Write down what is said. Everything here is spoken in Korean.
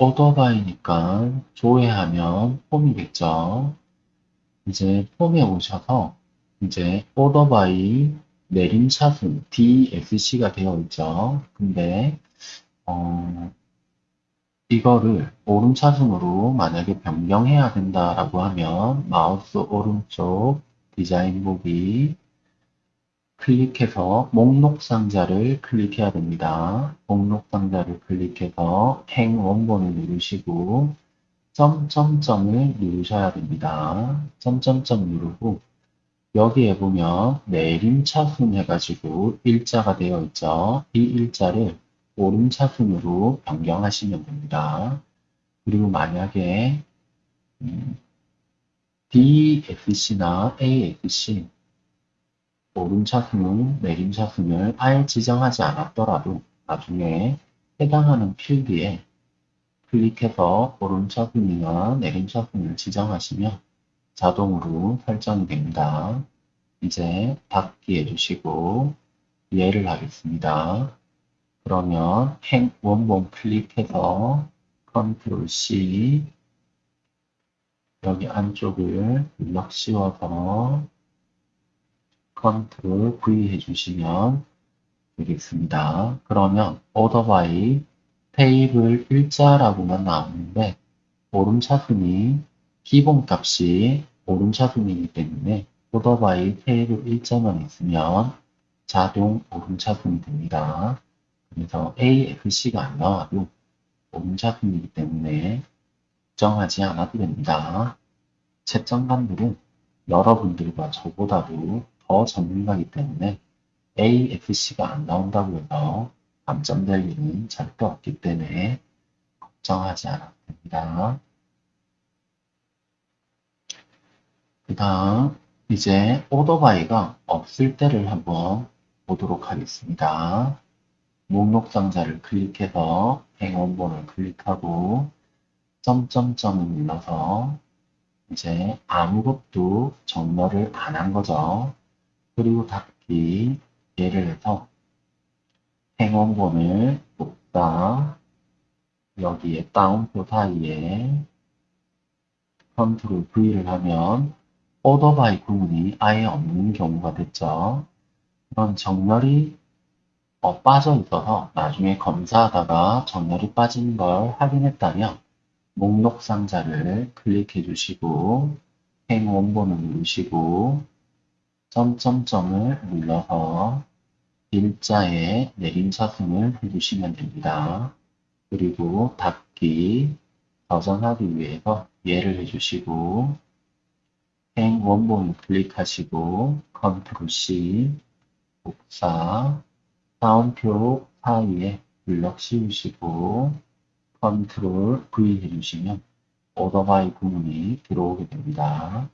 오더바이니까 조회하면 폼이겠죠. 이제 폼에 오셔서 이제 오더바이 내림차순 DSC가 되어 있죠. 근데 어, 이거를 오름차순으로 만약에 변경해야 된다라고 하면 마우스 오른쪽 디자인 보기 클릭해서 목록 상자를 클릭해야 됩니다. 목록 상자를 클릭해서 행 원본을 누르시고 점점점을 누르셔야 됩니다. 점점점 누르고 여기에 보면 내림차순 해가지고 일자가 되어 있죠. 이 일자를 오름차순으로 변경하시면 됩니다. 그리고 만약에 음, DFC나 AFC 오름차순, 내림차순을 아예 지정하지 않았더라도 나중에 해당하는 필드에 클릭해서 오름차순이나 내림차순을 지정하시면 자동으로 설정이 됩니다. 이제 닫기 해주시고 예를 하겠습니다. 그러면 행 원본 클릭해서 컨트롤 C 여기 안쪽을 눌러 씌워서 컨트롤 V 해주시면 되겠습니다. 그러면 order by 테이블 일자라고만 나오는데 오름차순이 기본값이 오름차순이기 때문에 order by 테이블 일자만 있으면 자동 오름차순이 됩니다. 그래서 ASC가 안 나와도 오름차순이기 때문에 걱정하지 않아도 됩니다. 채점관들은 여러분들과 저보다도 더 전문가이기 때문에 AFC가 안 나온다고 해서 감점될 일은 절대 없기 때문에 걱정하지 않아도 됩니다. 그 다음 이제 오더바이가 없을 때를 한번 보도록 하겠습니다. 목록 상자를 클릭해서 행원본을 클릭하고 점점점을 눌러서 이제 아무것도 정렬을 안 한 거죠. 그리고 닫기 예를 해서 행원본을 복사 여기에 따옴표 사이에 컨트롤 V를 하면 order by 구문이 아예 없는 경우가 됐죠. 그런 정렬이 어, 빠져 있어서 나중에 검사하다가 정렬이 빠진 걸 확인했다면 목록 상자를 클릭해 주시고 행 원본을 누르시고 점점점을 눌러서 일자에 내림차순을 해주시면 됩니다. 그리고 닫기 저장하기 위해서 예를 해주시고 행 원본을 클릭하시고 컨트롤 C 복사 다운표 사이에 블럭 씌우시고 컨트롤 V 해주시면 오더바이 구문이 들어오게 됩니다.